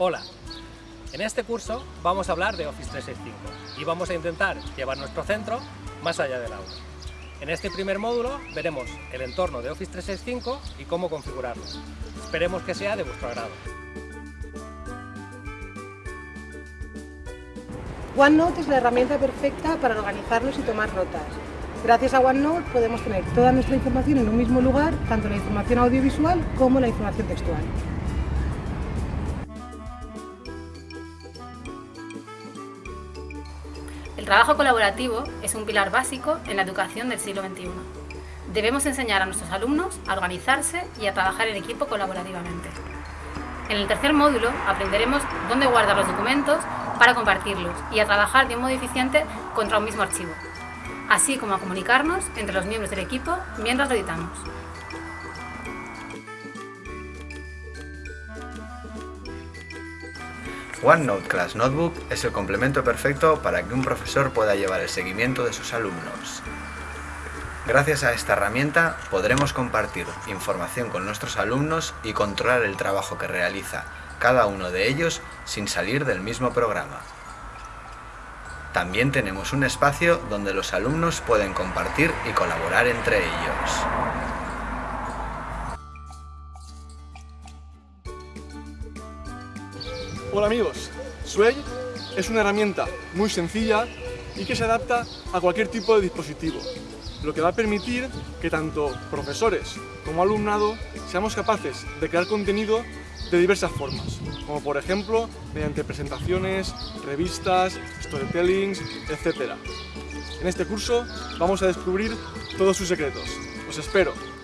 Hola, en este curso vamos a hablar de Office 365 y vamos a intentar llevar nuestro centro más allá del aula. En este primer módulo veremos el entorno de Office 365 y cómo configurarlo. Esperemos que sea de vuestro agrado. OneNote es la herramienta perfecta para organizarnos y tomar notas. Gracias a OneNote podemos tener toda nuestra información en un mismo lugar, tanto la información audiovisual como la información textual. El trabajo colaborativo es un pilar básico en la educación del siglo XXI. Debemos enseñar a nuestros alumnos a organizarse y a trabajar en equipo colaborativamente. En el tercer módulo aprenderemos dónde guardar los documentos para compartirlos y a trabajar de un modo eficiente contra un mismo archivo, así como a comunicarnos entre los miembros del equipo mientras lo editamos. OneNote Class Notebook es el complemento perfecto para que un profesor pueda llevar el seguimiento de sus alumnos. Gracias a esta herramienta podremos compartir información con nuestros alumnos y controlar el trabajo que realiza cada uno de ellos sin salir del mismo programa. También tenemos un espacio donde los alumnos pueden compartir y colaborar entre ellos. Hola amigos, Sway es una herramienta muy sencilla y que se adapta a cualquier tipo de dispositivo, lo que va a permitir que tanto profesores como alumnado seamos capaces de crear contenido de diversas formas, como por ejemplo mediante presentaciones, revistas, storytellings, etc. En este curso vamos a descubrir todos sus secretos. Os espero.